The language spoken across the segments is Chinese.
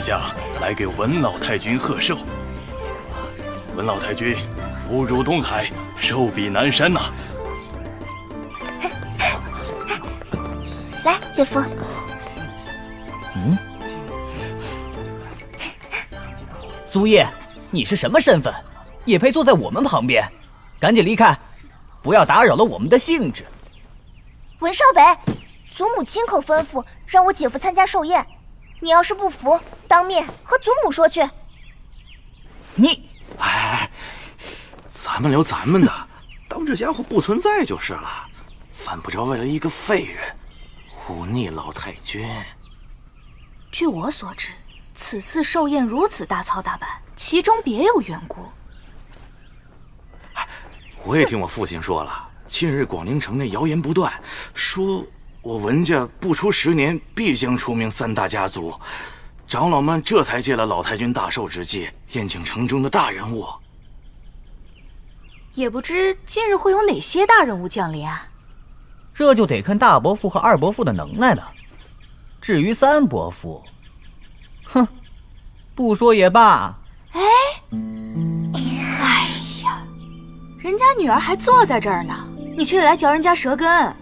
在下来给文老太君贺寿。文老太君，福如东海，寿比南山呐！来，姐夫。嗯。苏叶，你是什么身份？也配坐在我们旁边？赶紧离开，不要打扰了我们的兴致。文少北，祖母亲口吩咐让我姐夫参加寿宴，你要是不服，当面和祖母说去。你，哎哎，咱们聊咱们的，当这家伙不存在就是了，犯不着为了一个废人忤逆老太君。据我所知。此次寿宴如此大操大办，其中别有缘故。我也听我父亲说了，近日广陵城内谣言不断，说我文家不出十年必将出名三大家族，长老们这才借了老太君大寿之际，宴请城中的大人物。也不知今日会有哪些大人物降临啊？这就得看大伯父和二伯父的能耐了。至于三伯父，哼，不说也罢。哎，哎呀，人家女儿还坐在这儿呢，你却来嚼人家舌根。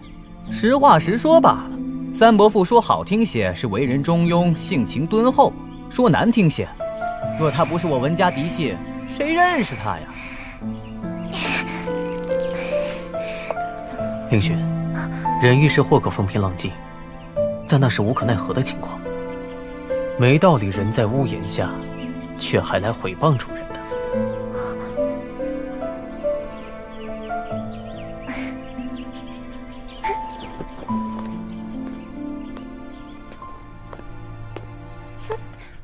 实话实说罢了。三伯父说好听些是为人中庸、性情敦厚；说难听些，若他不是我文家嫡系，谁认识他呀？凌雪，人遇事或可风平浪静，但那是无可奈何的情况。没道理，人在屋檐下，却还来毁谤主人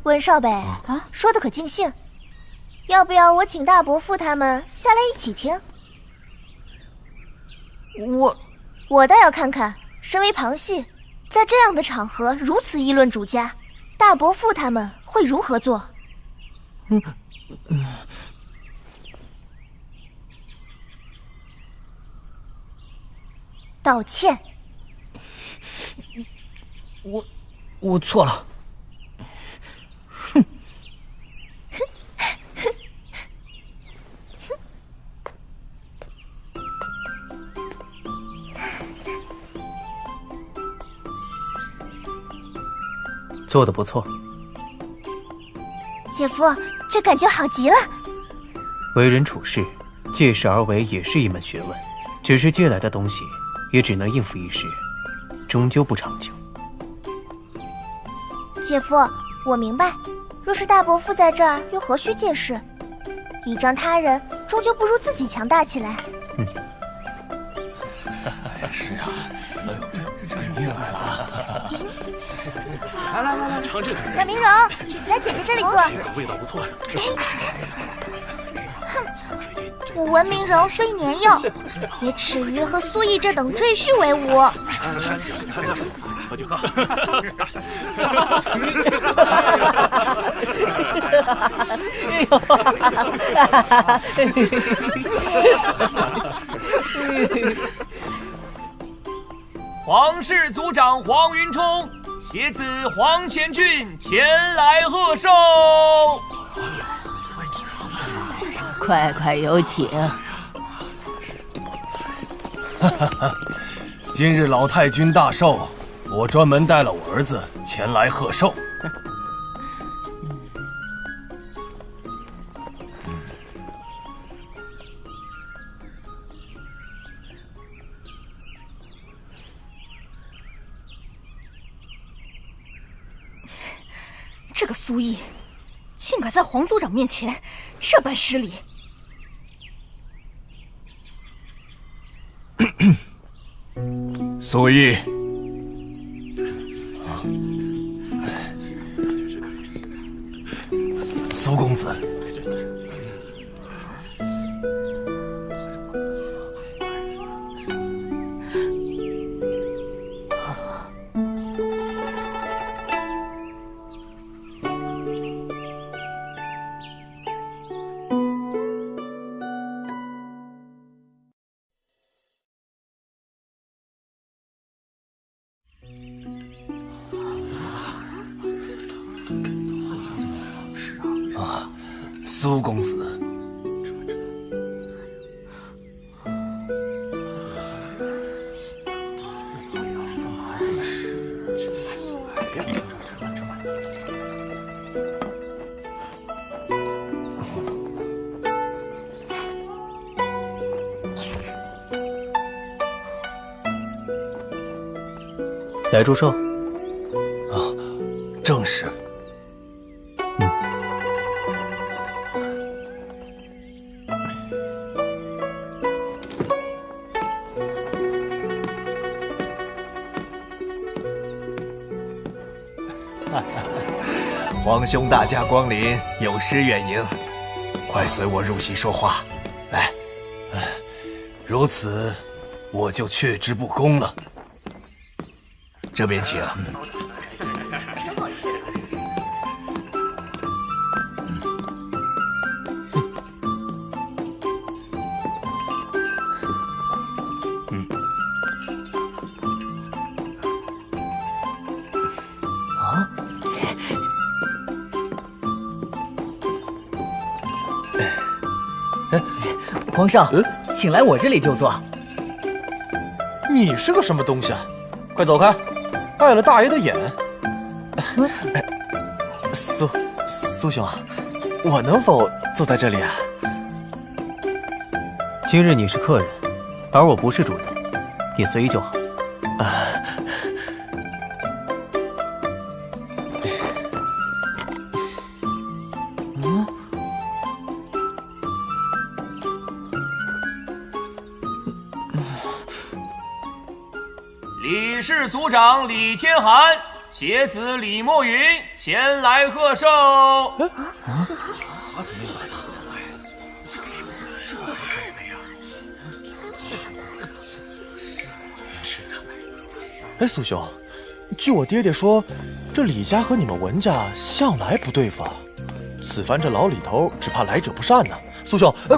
的。温少北啊，说的可尽兴。要不要我请大伯父他们下来一起听？我，我倒要看看，身为旁系，在这样的场合如此议论主家。大伯父他们会如何做？嗯嗯，道歉。我我错了。做的不错，姐夫，这感觉好极了。为人处事，借势而为也是一门学问，只是借来的东西，也只能应付一时，终究不长久。姐夫，我明白，若是大伯父在这儿，又何须借势？倚仗他人，终究不如自己强大起来。嗯，是啊，哎呦，这你也来了。来来来来，尝这个。小明荣，来姐姐这里坐。味道不错呀。哼，我闻明荣虽年幼，也耻于和苏毅这等赘婿为伍。喝就喝。哎呦！皇室族长黄云冲。携子黄贤俊前来贺寿，快快有请。今日老太君大寿，我专门带了我儿子前来贺寿。这个苏毅，竟敢在黄族长面前这般失礼！苏毅，苏公子。来祝寿。啊，正是。嗯。皇兄大驾光临，有失远迎，快随我入席说话。来，如此，我就却之不恭了。这边请。嗯。啊？皇上，请来我这里就坐。你是个什么东西啊？快走开！碍了大爷的眼。苏苏兄，我能否坐在这里啊？今日你是客人，而我不是主人，你随意就好。族长李天寒。携子李墨云前来贺寿。啊！哎，苏兄，据我爹爹说，这李家和你们文家向来不对付。此番这老李头只怕来者不善呢。苏兄，呃，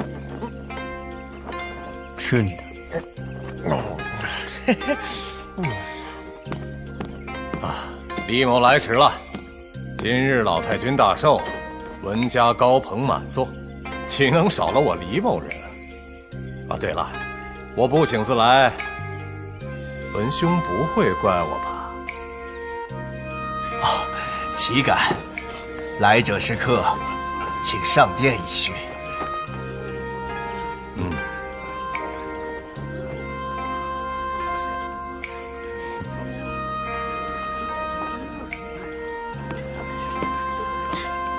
吃你的。嘿嘿，李某来迟了。今日老太君大寿，文家高朋满座，岂能少了我李某人？啊，对了，我不请自来，文兄不会怪我吧？啊，岂敢！来者是客，请上殿一叙。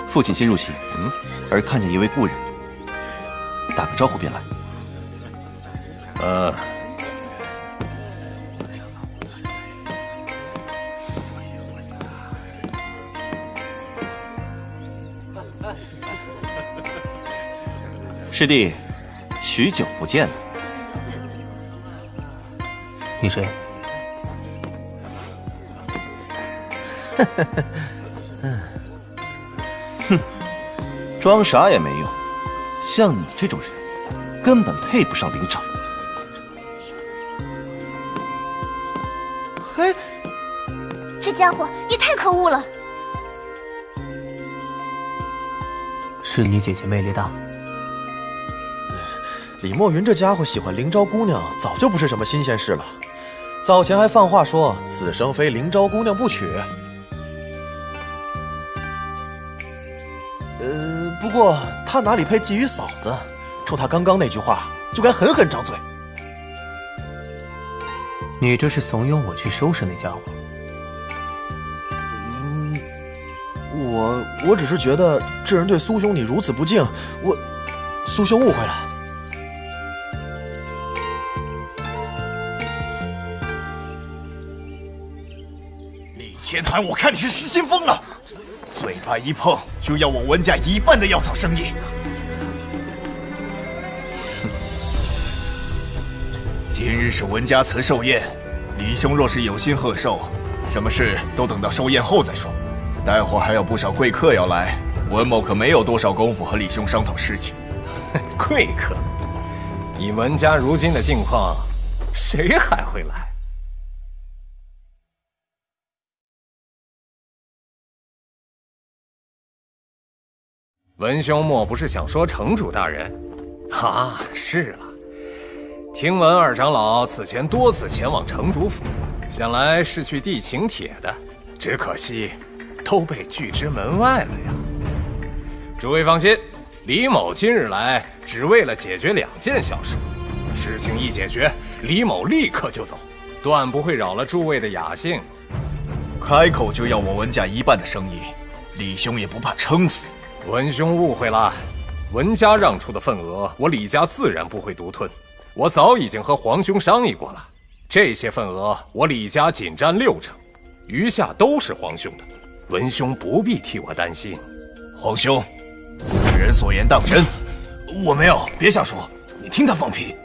父亲先入席，嗯，而看见一位故人，打个招呼便来。呃，师弟，许久不见了。你谁？装傻也没用。像你这种人，根本配不上林长。嘿，这家伙也太可恶了。是你姐姐魅力大。李墨云这家伙喜欢灵昭姑娘，早就不是什么新鲜事了。早前还放话说此生非灵昭姑娘不娶。过他哪里配觊觎嫂子？冲他刚刚那句话，就该狠狠张嘴。你这是怂恿我去收拾那家伙？嗯，我我只是觉得这人对苏兄你如此不敬，我苏兄误会了。李天寒，我看你是失心疯了。嘴巴一碰就要我文家一半的药草生意，今日是文家辞寿宴，李兄若是有心贺寿，什么事都等到寿宴后再说。待会儿还有不少贵客要来，文某可没有多少功夫和李兄商讨事情。贵客？以文家如今的境况，谁还会来？文兄莫不是想说城主大人？啊，是了。听闻二长老此前多次前往城主府，想来是去递请帖的，只可惜都被拒之门外了呀。诸位放心，李某今日来只为了解决两件小事，事情一解决，李某立刻就走，断不会扰了诸位的雅兴。开口就要我文家一半的生意，李兄也不怕撑死？文兄误会了，文家让出的份额，我李家自然不会独吞。我早已经和皇兄商议过了，这些份额我李家仅占六成，余下都是皇兄的。文兄不必替我担心。皇兄，此人所言当真？我没有，别瞎说。你听他放屁。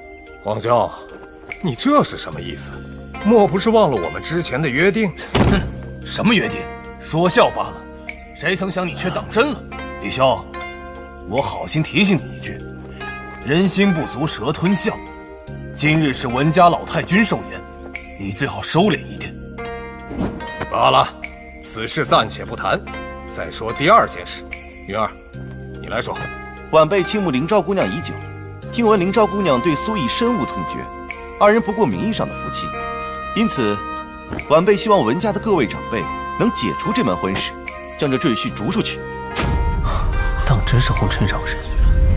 皇兄，你这是什么意思？莫不是忘了我们之前的约定？哼，什么约定？说笑罢了。谁曾想你却当真了？李兄，我好心提醒你一句：人心不足蛇吞象。今日是文家老太君寿宴，你最好收敛一点。罢了，此事暂且不谈。再说第二件事，云儿，你来说。晚辈倾慕林昭姑娘已久，听闻林昭姑娘对苏毅深恶痛绝，二人不过名义上的夫妻，因此，晚辈希望文家的各位长辈能解除这门婚事，将这赘婿逐出去。当真是红尘扰人，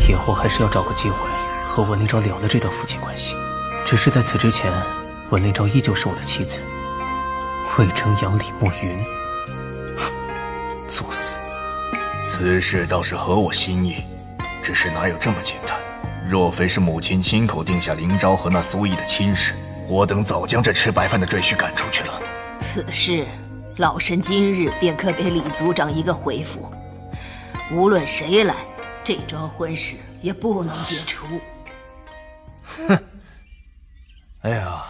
以后还是要找个机会和文林昭了了这段夫妻关系。只是在此之前，文林昭依旧是我的妻子。魏征阳、李慕云，作死！此事倒是合我心意，只是哪有这么简单？若非是母亲亲口定下林昭和那苏毅的亲事，我等早将这吃白饭的赘婿赶出去了。此事，老身今日便可给李族长一个回复。无论谁来，这桩婚事也不能解除。哼！哎呀，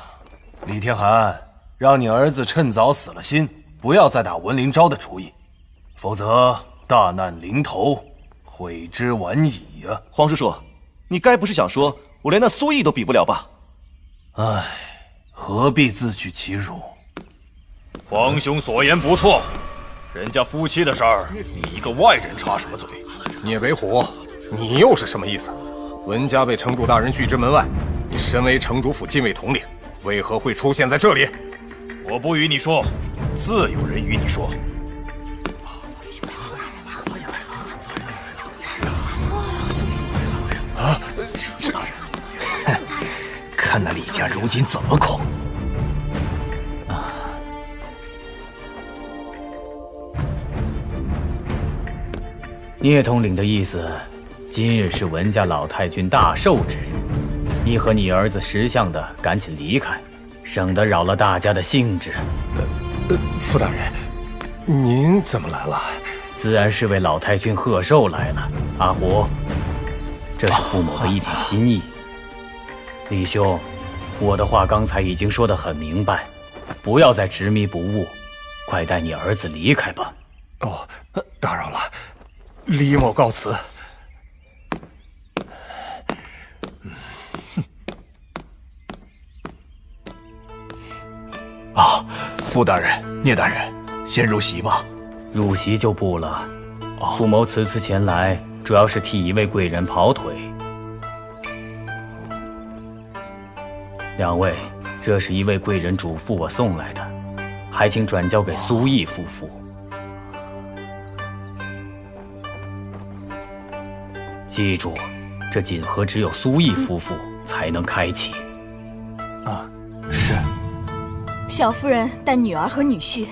李天寒，让你儿子趁早死了心，不要再打文林昭的主意，否则大难临头，悔之晚矣呀！黄叔叔，你该不是想说我连那苏毅都比不了吧？唉，何必自取其辱？皇兄所言不错。人家夫妻的事儿，你一个外人插什么嘴？聂北虎，你又是什么意思？文家被城主大人拒之门外，你身为城主府禁卫统领，为何会出现在这里？我不与你说，自有人与你说。啊！看那李家如今怎么狂！聂统领的意思，今日是文家老太君大寿之日，你和你儿子识相的赶紧离开，省得扰了大家的兴致。呃，傅大人，您怎么来了？自然是为老太君贺寿来了。阿胡，这是傅某的一点心意。李兄，我的话刚才已经说得很明白，不要再执迷不悟，快带你儿子离开吧。哦，打扰了。李某告辞。啊，傅大人、聂大人，先入席吧。入席就不了。傅某此次前来，主要是替一位贵人跑腿。两位，这是一位贵人嘱咐我送来的，还请转交给苏毅夫妇。记住，这锦盒只有苏毅夫妇才能开启。啊，是。小夫人带女儿和女婿，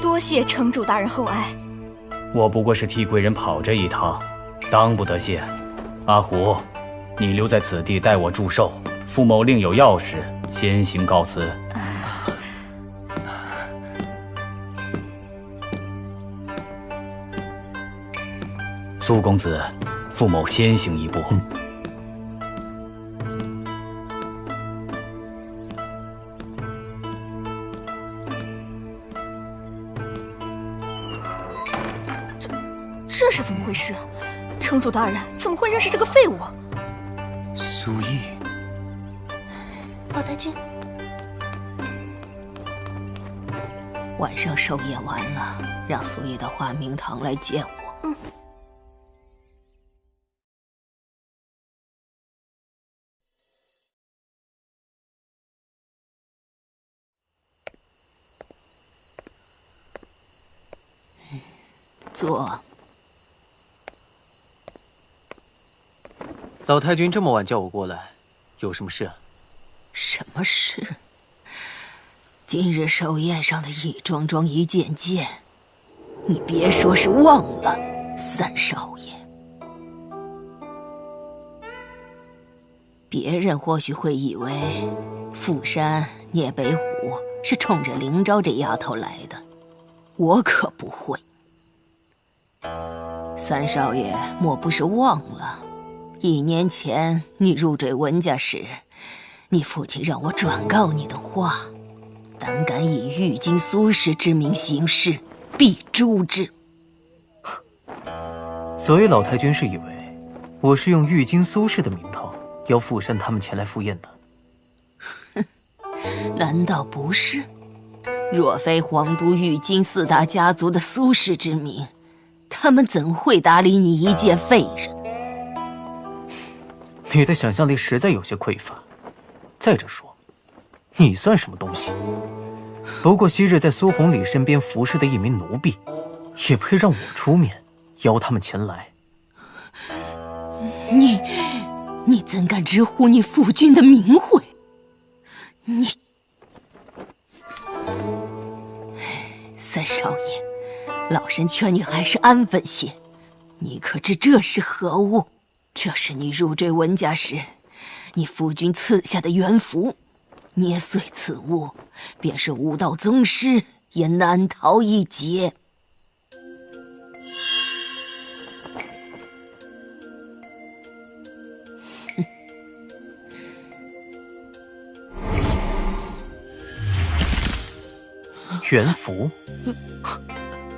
多谢城主大人厚爱。我不过是替贵人跑这一趟，当不得谢。阿虎，你留在此地代我祝寿。傅某另有要事，先行告辞。苏公子。傅某先行一步。这这是怎么回事？城主大人怎么会认识这个废物？苏毅，老太君，晚上寿宴完了，让苏毅到华明堂来见我。坐。老太君这么晚叫我过来，有什么事啊？什么事？今日寿宴上的一桩桩一件件，你别说是忘了，三少爷。别人或许会以为富山聂北虎是冲着灵昭这丫头来的，我可不会。三少爷莫不是忘了，一年前你入赘文家时，你父亲让我转告你的话：胆敢以玉京苏氏之名行事，必诛之。所以老太君是以为我是用玉京苏氏的名头。要富山他们前来赴宴的，哼，难道不是？若非皇都玉京四大家族的苏氏之名，他们怎会搭理你一介废人？你的想象力实在有些匮乏。再者说，你算什么东西？不过昔日在苏红礼身边服侍的一名奴婢，也配让我出面邀他们前来？你。你怎敢直呼你父君的名讳？你，三少爷，老身劝你还是安分些。你可知这是何物？这是你入赘文家时，你夫君赐下的元符。捏碎此物，便是武道宗师也难逃一劫。元符，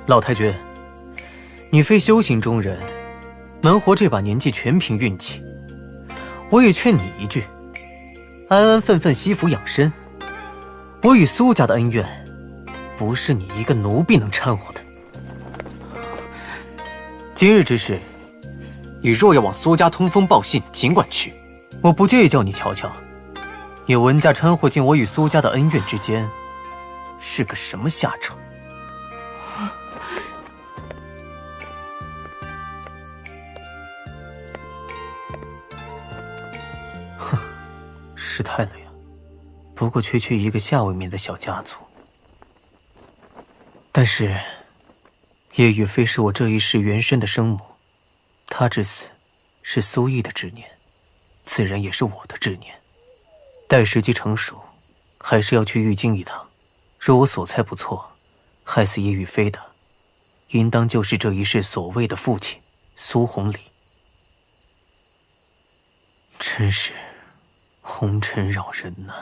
老太君，你非修行中人，能活这把年纪全凭运气。我也劝你一句，安安分分惜福养身。我与苏家的恩怨，不是你一个奴婢能掺和的。今日之事，你若要往苏家通风报信，尽管去，我不介意叫你瞧瞧，你文家掺和进我与苏家的恩怨之间。是个什么下场？不过区区一个下位面的小家族，但是叶雨飞是我这一世原生的生母，她之死是苏毅的执念，自然也是我的执念。待时机成熟，还是要去玉京一趟。若我所猜不错，害死叶雨飞的，应当就是这一世所谓的父亲苏红礼。真是红尘扰人呐！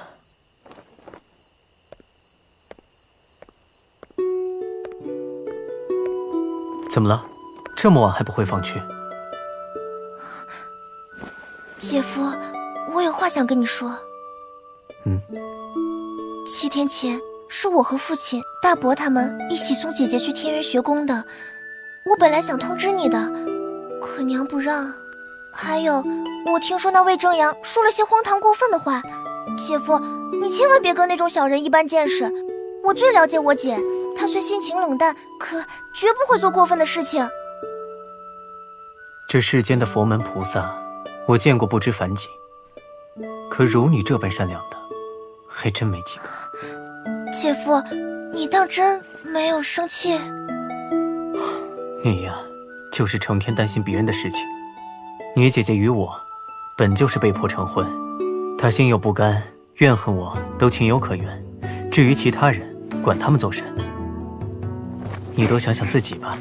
怎么了？这么晚还不回房去？姐夫，我有话想跟你说。嗯。七天前。是我和父亲、大伯他们一起送姐姐去天元学宫的。我本来想通知你的，可娘不让。还有，我听说那魏正阳说了些荒唐过分的话。姐夫，你千万别跟那种小人一般见识。我最了解我姐，她虽心情冷淡，可绝不会做过分的事情。这世间的佛门菩萨，我见过不知凡几，可如你这般善良的，还真没几个。姐夫，你当真没有生气？你呀，就是成天担心别人的事情。你姐姐与我，本就是被迫成婚，她心有不甘，怨恨我都情有可原。至于其他人，管他们做甚？你多想想自己吧。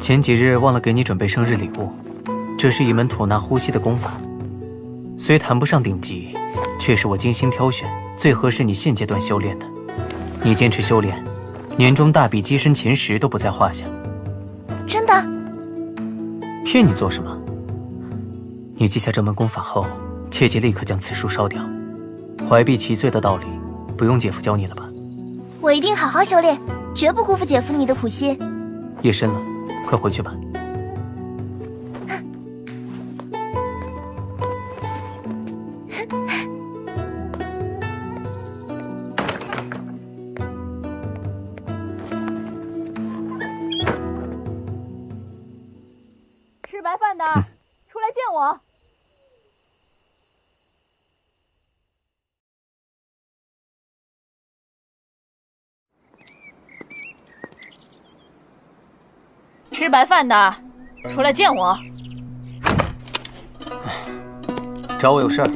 前几日忘了给你准备生日礼物，这是一门吐纳呼吸的功法，虽谈不上顶级，却是我精心挑选，最合适你现阶段修炼的。你坚持修炼，年终大比跻身前十都不在话下。真的？骗你做什么？你记下这门功法后，切记立刻将此书烧掉。怀璧其罪的道理，不用姐夫教你了吧？我一定好好修炼，绝不辜负姐夫你的苦心。夜深了，快回去吧。白饭的，出来见我。找我有事儿？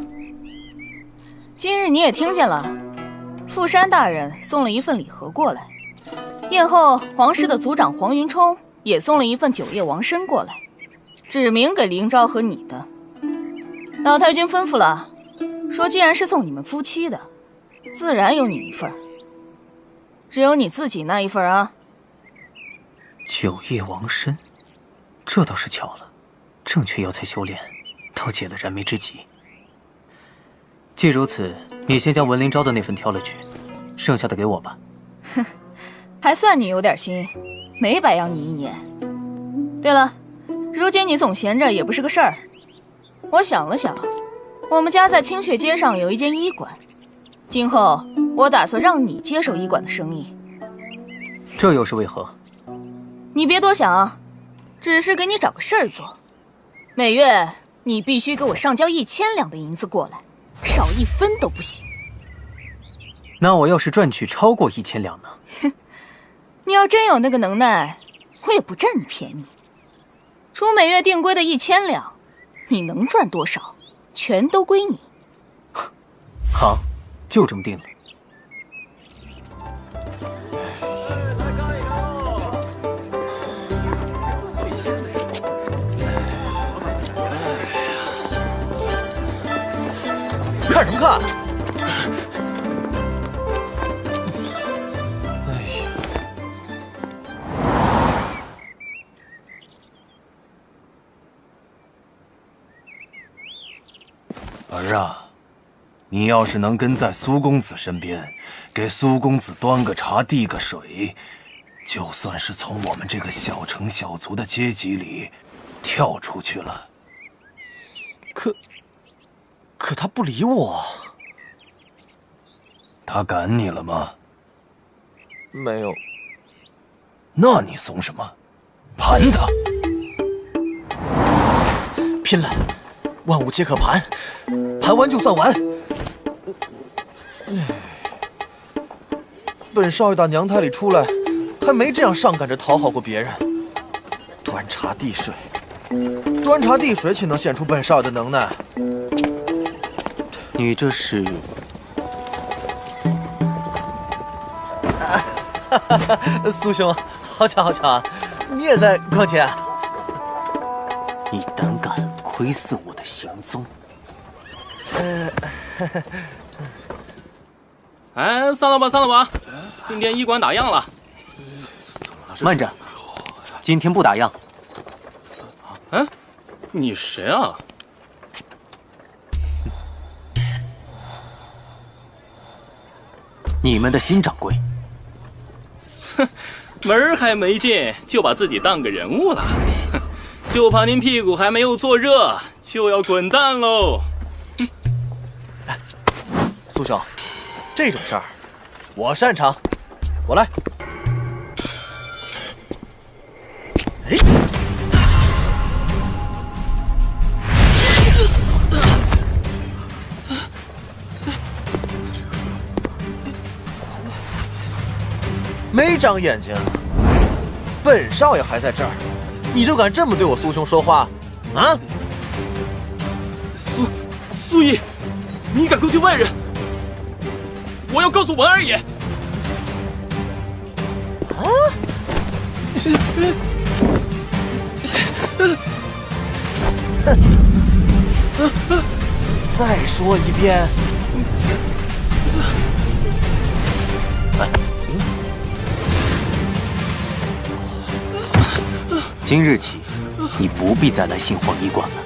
今日你也听见了，富山大人送了一份礼盒过来，宴后皇室的族长黄云冲也送了一份九叶王参过来，指明给林昭和你的。老太君吩咐了，说既然是送你们夫妻的，自然有你一份。只有你自己那一份啊。九叶王参，这倒是巧了，正确药材修炼，倒解了燃眉之急。既如此，你先将文灵昭的那份挑了去，剩下的给我吧。哼，还算你有点心，没白养你一年。对了，如今你总闲着也不是个事儿。我想了想，我们家在青雀街上有一间医馆，今后我打算让你接手医馆的生意。这又是为何？你别多想，只是给你找个事儿做。每月你必须给我上交一千两的银子过来，少一分都不行。那我要是赚取超过一千两呢？哼，你要真有那个能耐，我也不占你便宜。除每月定规的一千两，你能赚多少，全都归你。好，就这么定了。哎呀！儿啊，你要是能跟在苏公子身边，给苏公子端个茶、递个水，就算是从我们这个小城小族的阶级里跳出去了。可。可他不理我，他赶你了吗？没有。那你怂什么？盘他！拼了！万物皆可盘，盘完就算完。本少爷打娘胎里出来，还没这样上赶着讨好过别人。端茶递水，端茶递水，岂能显出本少爷的能耐？你这是？苏兄，好巧好巧啊！你也在逛街啊？你胆敢窥伺我的行踪？呃，哎，散了吧，散了吧！今天医馆打烊了。慢着，今天不打烊。嗯，你谁啊？你们的新掌柜，哼，门儿还没进，就把自己当个人物了，哼，就怕您屁股还没有坐热，就要滚蛋喽！苏兄，这种事儿我擅长，我来。没长眼睛，本少爷还在这儿，你就敢这么对我苏兄说话？啊！苏苏毅，你敢攻击外人？我要告诉文二爷！啊！再说一遍。今日起，你不必再来杏黄医馆了。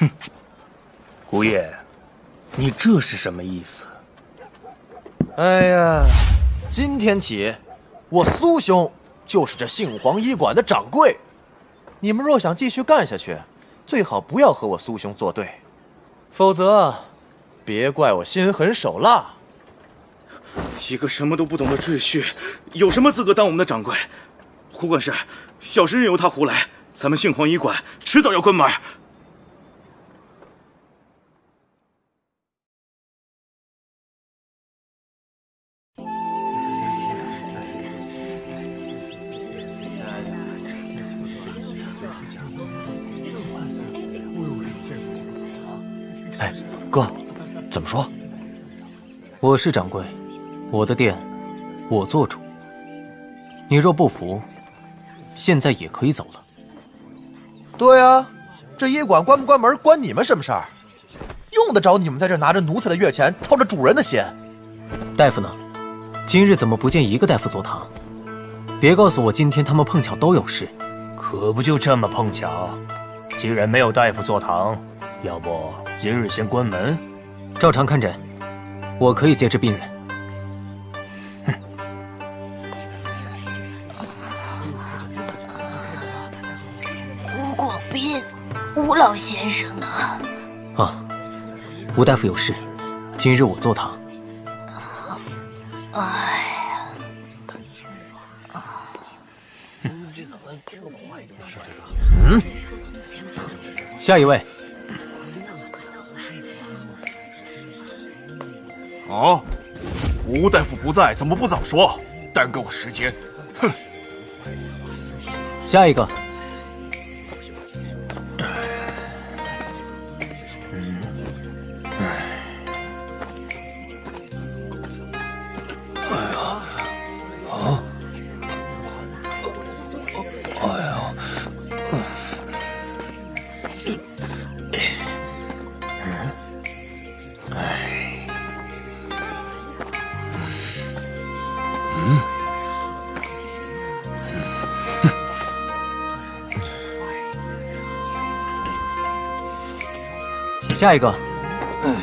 哼，姑爷，你这是什么意思？哎呀，今天起，我苏兄就是这杏黄医馆的掌柜。你们若想继续干下去，最好不要和我苏兄作对，否则。别怪我心狠手辣！一个什么都不懂的赘婿，有什么资格当我们的掌柜？胡管事，要是任由他胡来，咱们杏黄医馆迟早要关门。么说？我是掌柜，我的店我做主。你若不服，现在也可以走了。对啊，这医馆关不关门关你们什么事儿？用得着你们在这拿着奴才的月钱，操着主人的心？大夫呢？今日怎么不见一个大夫坐堂？别告诉我今天他们碰巧都有事。可不就这么碰巧？既然没有大夫坐堂，要不今日先关门，照常看诊。我可以接治病人。哼。吴广斌，吴老先生呢？啊，吴大夫有事，今日我坐堂。哎呀！嗯，下一位。啊！吴大夫不在，怎么不早说？耽搁我时间，哼！下一个。下一个。哎呀，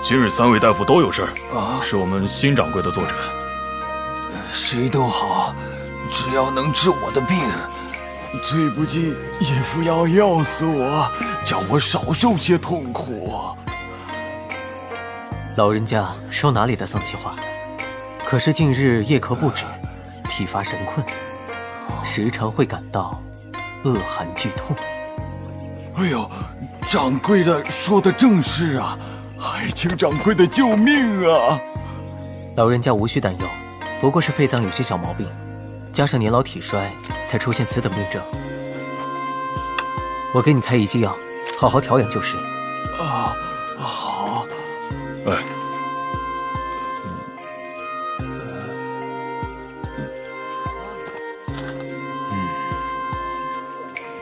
今日三位大夫都有事啊，是我们新掌柜的坐诊。谁都好，只要能治我的病。最不起，义父要药死我，叫我少受些痛苦。老人家说哪里的丧气话？可是近日夜咳不止，体乏神困，时常会感到恶寒剧痛。哎呦，掌柜的说的正是啊，还请掌柜的救命啊！老人家无需担忧，不过是肺脏有些小毛病，加上年老体衰，才出现此等病症。我给你开一剂药，好好调养就是。啊，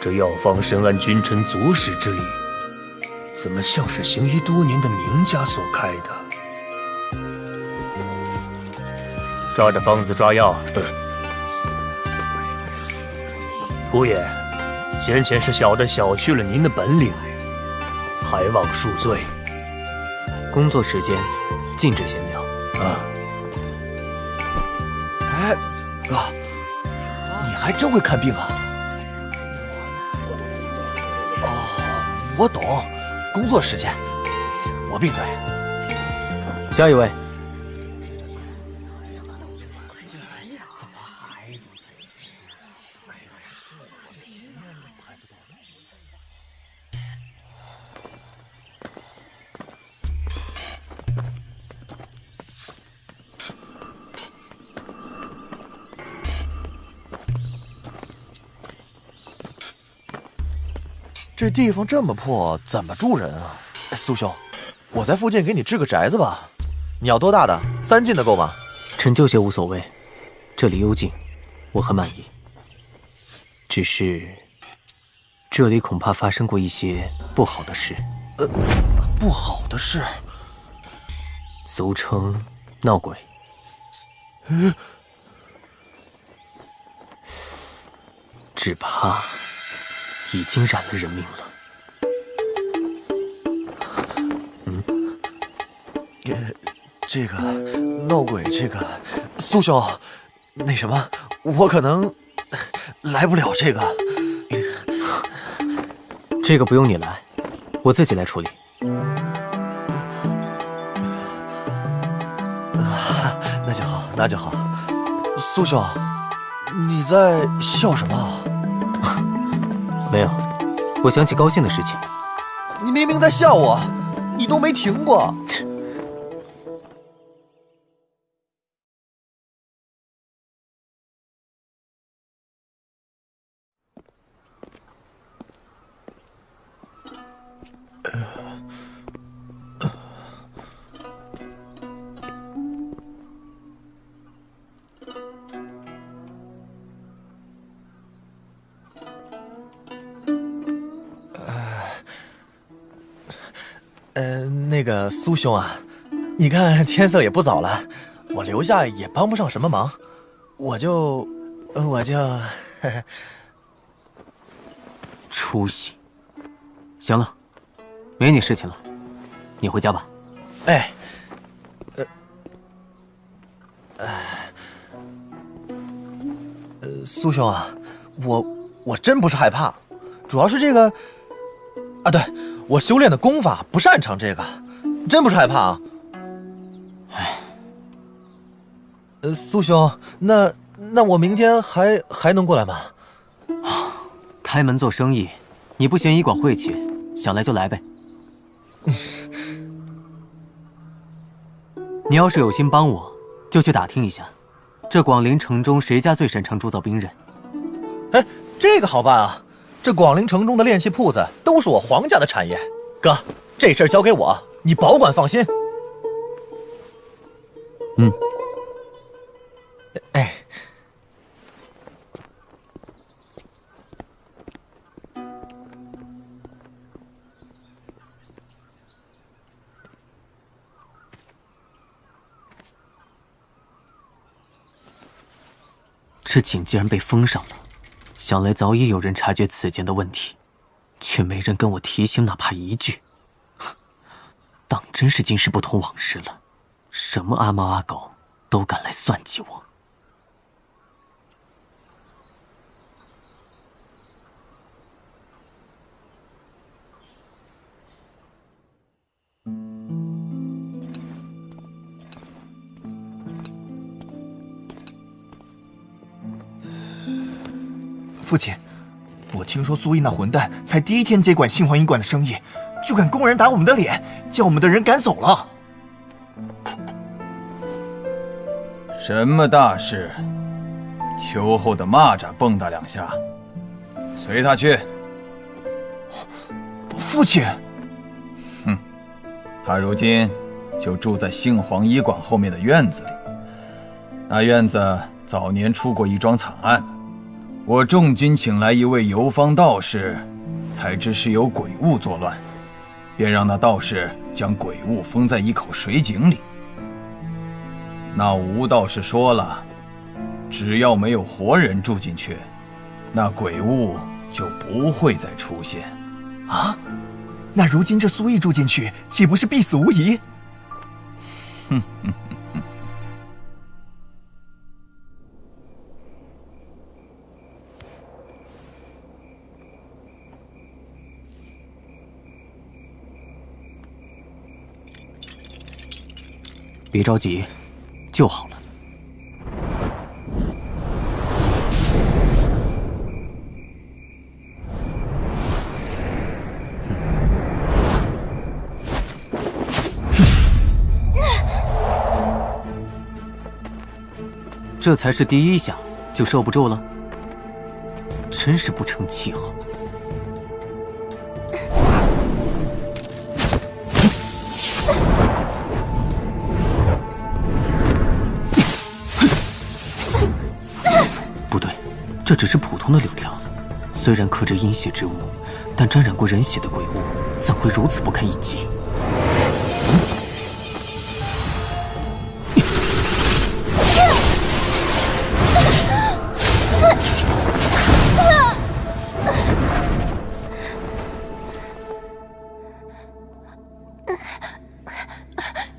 这药方深谙君臣足食之理，怎么像是行医多年的名家所开的？照着方子抓药。姑爷，先前是小的小觑了您的本领，还望恕罪。工作时间禁止闲聊。啊。哎，哥，你还真会看病啊！我懂，工作时间，我闭嘴。下一位。这地方这么破，怎么住人啊？苏兄，我在附近给你置个宅子吧。你要多大的？三进的够吗？陈旧些无所谓，这里幽静，我很满意。只是这里恐怕发生过一些不好的事。呃，不好的事，俗称闹鬼。只怕。已经染了人命了。嗯，这个闹鬼，这个苏兄，那什么，我可能来不了这个。这个不用你来，我自己来处理。那就好，那就好。苏兄，你在笑什么？没有，我想起高兴的事情。你明明在笑我，你都没停过。苏兄啊，你看天色也不早了，我留下也帮不上什么忙，我就，我就，出息。行了，没你事情了，你回家吧。哎，呃，呃，苏兄啊，我我真不是害怕，主要是这个，啊，对我修炼的功法不擅长这个，真不是害怕啊。哎，呃，苏兄，那那我明天还还能过来吗？啊，开门做生意，你不嫌医馆晦气，想来就来呗。你要是有心帮我，就去打听一下，这广陵城中谁家最擅长铸造兵刃。哎，这个好办啊！这广陵城中的炼器铺子都是我皇家的产业，哥，这事儿交给我，你保管放心。嗯。哎。这井竟然被封上了，想来早已有人察觉此间的问题，却没人跟我提醒，哪怕一句。当真是今世不同往日了，什么阿猫阿狗都敢来算计我。父亲，我听说苏毅那混蛋才第一天接管杏黄医馆的生意，就敢公然打我们的脸，将我们的人赶走了。什么大事？秋后的蚂蚱蹦跶两下，随他去。父亲，哼，他如今就住在杏黄医馆后面的院子里。那院子早年出过一桩惨案。我重金请来一位游方道士，才知是有鬼物作乱，便让那道士将鬼物封在一口水井里。那吴道士说了，只要没有活人住进去，那鬼物就不会再出现。啊，那如今这苏毅住进去，岂不是必死无疑？哼哼。别着急，就好了。这才是第一下就受不住了，真是不成气候。只是普通的柳条，虽然刻着阴血之物，但沾染过人血的鬼物怎会如此不堪一击？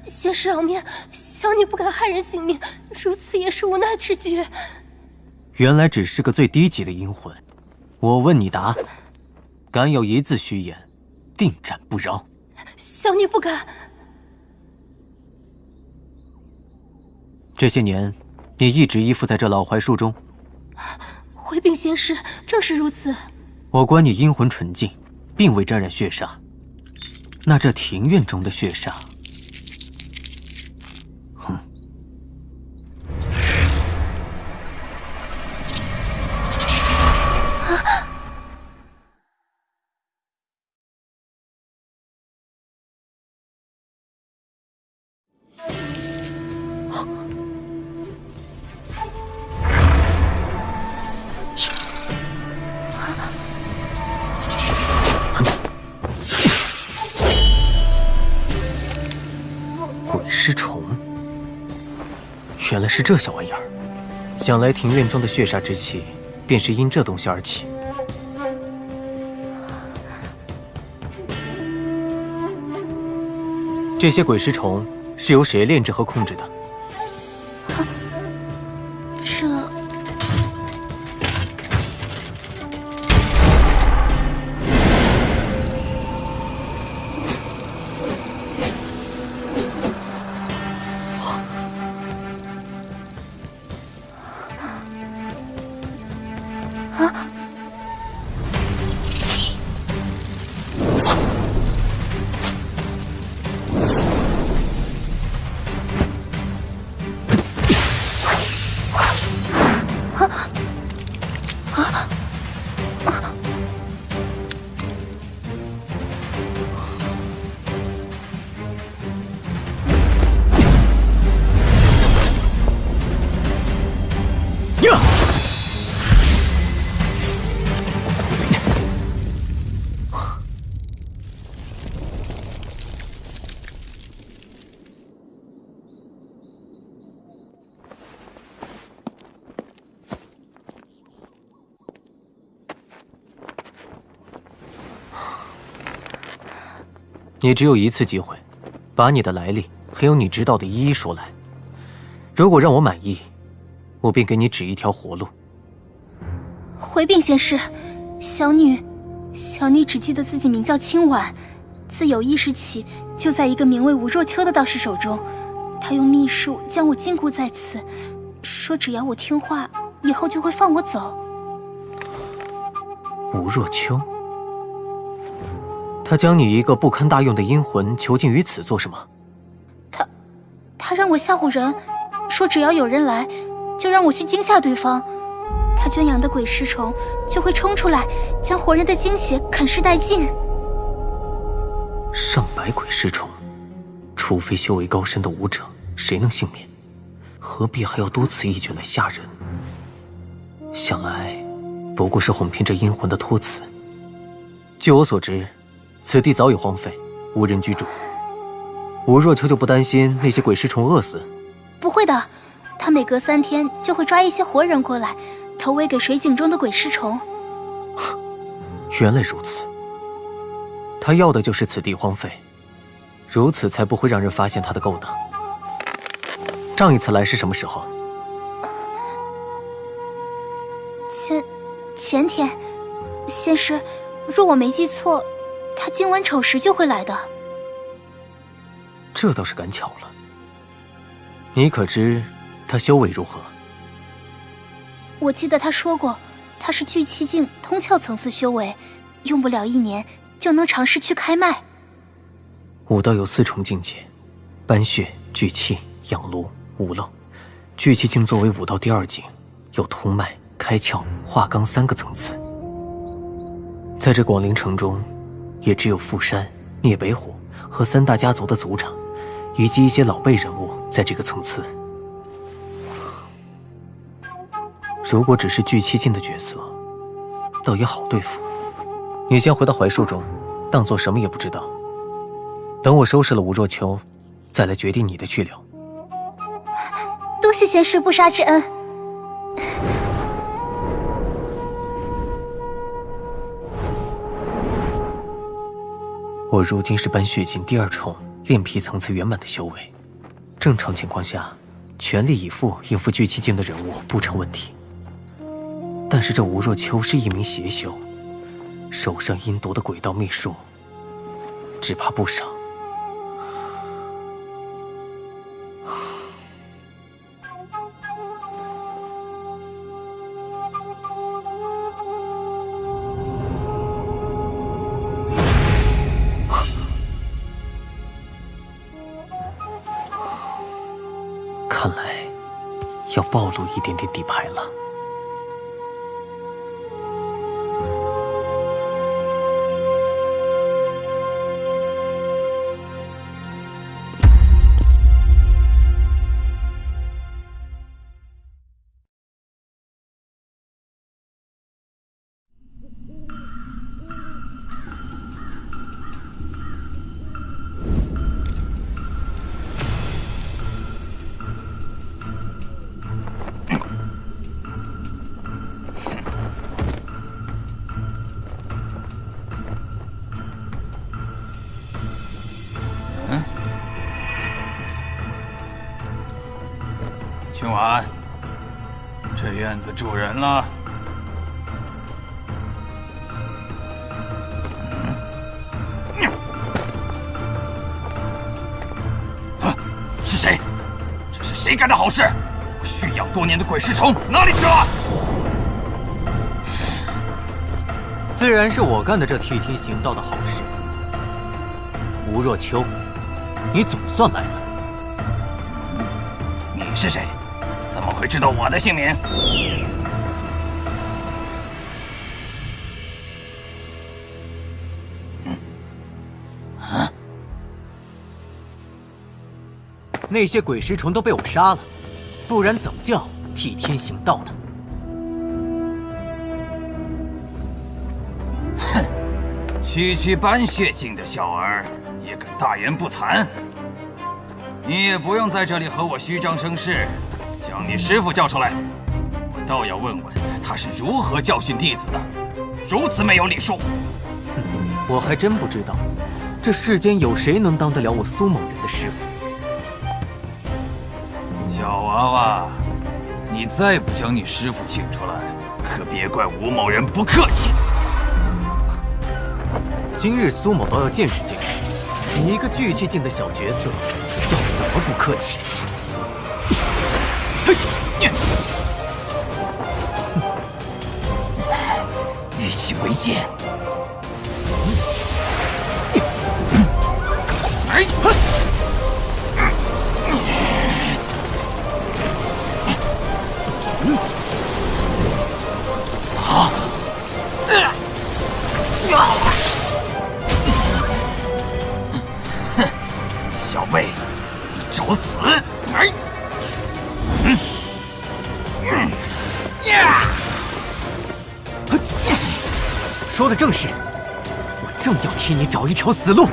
先生饶命，小女不敢害人性命，如此也是无奈之举。原来只是个最低级的阴魂，我问你答，敢有一字虚言，定斩不饶。小女不敢。这些年，你一直依附在这老槐树中。回禀仙师，正是如此。我观你阴魂纯净，并未沾染血煞。那这庭院中的血煞？是这小玩意儿，想来庭院中的血煞之气，便是因这东西而起。这些鬼尸虫是由谁炼制和控制的？你只有一次机会，把你的来历还有你知道的一一说来。如果让我满意，我便给你指一条活路。回禀仙师，小女，小女只记得自己名叫清婉，自有意识起就在一个名为吴若秋的道士手中，他用秘术将我禁锢在此，说只要我听话，以后就会放我走。吴若秋，他将你一个不堪大用的阴魂囚禁于此做什么？他他让我吓唬人，说只要有人来，就让我去惊吓对方。他圈养的鬼尸虫就会冲出来，将活人的精血啃噬殆尽。上百鬼尸虫，除非修为高深的武者，谁能幸免？何必还要多此一举来吓人？想来，不过是哄骗这阴魂的托词。据我所知，此地早已荒废，无人居住。吴若秋就不担心那些鬼尸虫饿死？不会的，他每隔三天就会抓一些活人过来，投喂给水井中的鬼尸虫。原来如此，他要的就是此地荒废，如此才不会让人发现他的勾当。上一次来是什么时候？前前天，先师，若我没记错，他今晚丑时就会来的。这倒是赶巧了。你可知他修为如何？我记得他说过，他是聚气境通窍层次修为，用不了一年就能尝试去开脉。武道有四重境界：搬血、聚气、养炉、五漏。聚气境作为武道第二境，有通脉、开窍、化罡三个层次。在这广陵城中，也只有富山、聂北虎和三大家族的族长，以及一些老辈人物在这个层次。如果只是聚气境的角色，倒也好对付。你先回到槐树中，当做什么也不知道。等我收拾了吴若秋，再来决定你的去留。多谢贤师不杀之恩。我如今是搬血境第二重炼皮层次圆满的修为，正常情况下，全力以赴应付聚气境的人物不成问题。但是这吴若秋是一名邪修，手上阴毒的鬼道秘术，只怕不少。有一点点底牌了。子主人了。啊！是谁？这是谁干的好事？我驯养多年的鬼尸虫哪里去了？自然是我干的这替天行道的好事。吴若秋，你总算来了。你是谁？怎么会知道我的姓名？啊！那些鬼尸虫都被我杀了，不然怎么叫替天行道呢？哼！区区斑血境的小儿也敢大言不惭？你也不用在这里和我虚张声势，将你师傅叫出来，我倒要问问他是如何教训弟子的，如此没有礼数。我还真不知道，这世间有谁能当得了我苏某人的师傅。小娃娃，你再不将你师傅请出来，可别怪吴某人不客气。今日苏某倒要见识见识，你一个聚气境的小角色。要怎么不客气？欲起为剑。哎！给你找一条死路。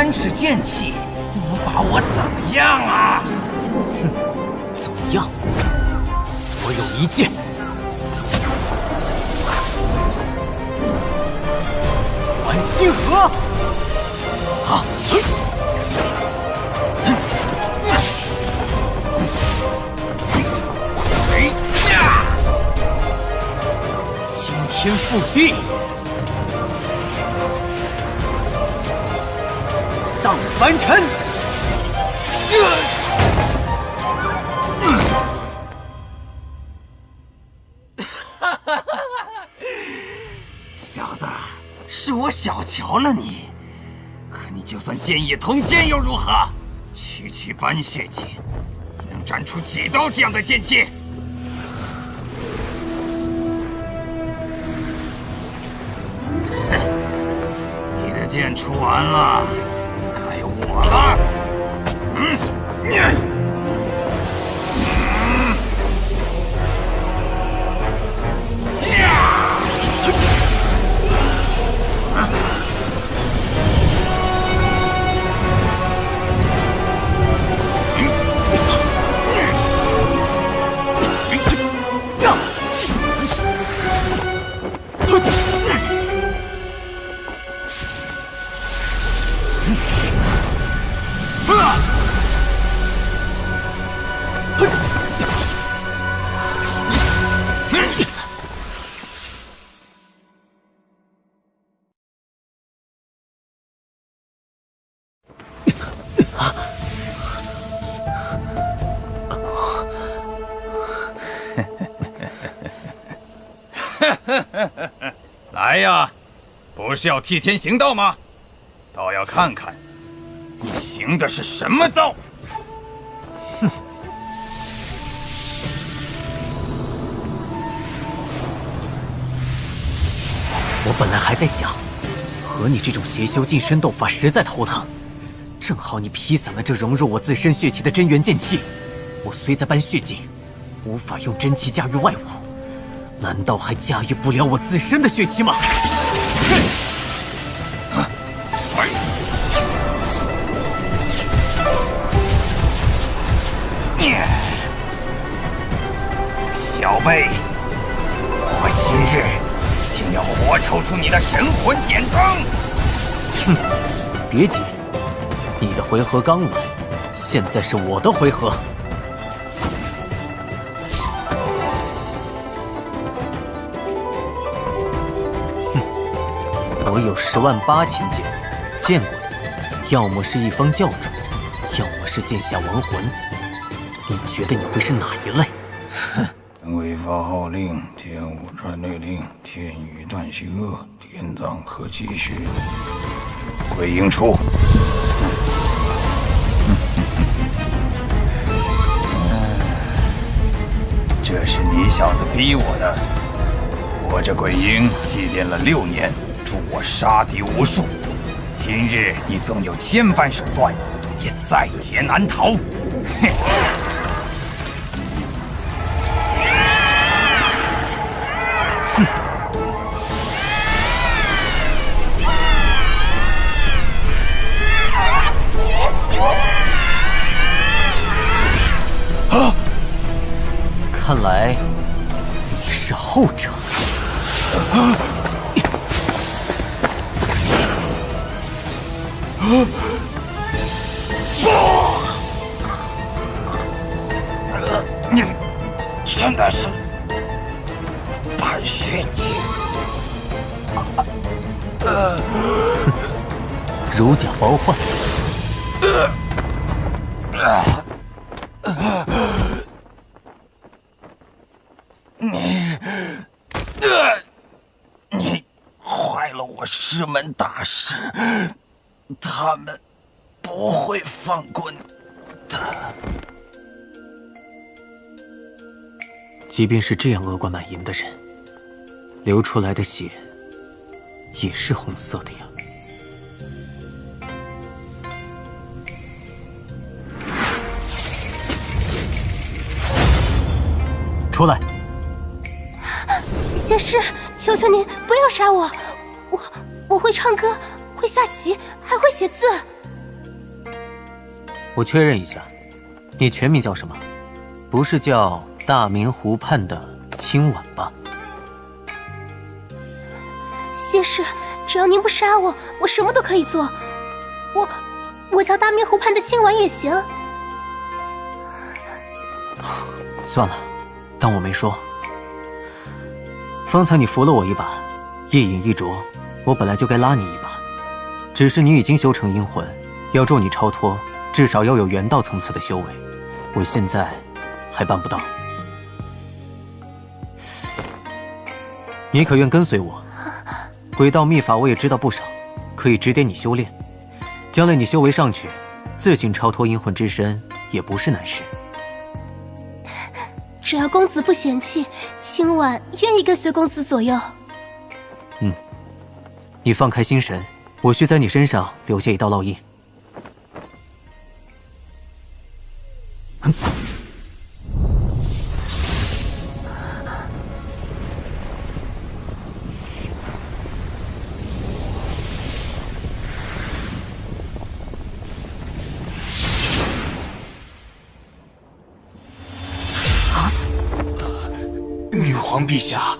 三尺剑气能把我怎么样啊？哼，怎么样？我有一剑，玩星河。好。天覆地，凡尘。小子，是我小瞧了你。可你就算剑意通天又如何？区区斑血剑，你能斩出几刀这样的剑气？你的剑出完，了。嗯，是要替天行道吗？倒要看看你行的是什么道！哼！我本来还在想，和你这种邪修近身斗法实在头疼。正好你劈散了这融入我自身血气的真元剑气，我虽在般血境，无法用真气驾驭外物，难道还驾驭不了我自身的血气吗？哼辈，我今日定要活抽出你的神魂典藏！哼，别急。你的回合刚来，现在是我的回合。哼，我有十万八千剑，见过的，要么是一方教主，要么是剑下亡魂。你觉得你会是哪一类？号令，天无传内令，天宇断邪恶，天葬可继续。鬼影出。这是你小子逼我的！我这鬼婴祭奠了六年，助我杀敌无数。今日你纵有千般手段，也在劫难逃。哼！看来你是后者。你现在是白血境，如假包换。你，你坏了我师是，他们不会放过你的。即便是这样恶贯满盈的人，流出来的血也是红色的呀。出来！仙师，求求您不要杀我！我我会唱歌，会下棋，还会写字。我确认一下，你全名叫什么？不是叫大明湖畔的清婉吧？仙师，只要您不杀我，我什么都可以做。我我叫大明湖畔的清婉也行。算了。当我没说。方才你扶了我一把，一饮一啄，我本来就该拉你一把。只是你已经修成阴魂，要助你超脱，至少要有元道层次的修为。我现在还办不到。你可愿跟随我？鬼道秘法我也知道不少，可以指点你修炼。将来你修为上去，自行超脱阴魂之身也不是难事。只要公子不嫌弃，青婉愿意跟随公子左右。你放开心神，我需在你身上留下一道烙印。女皇陛下，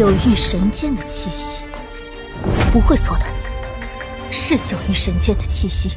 九域神剑的气息，不会错的，是九域神剑的气息。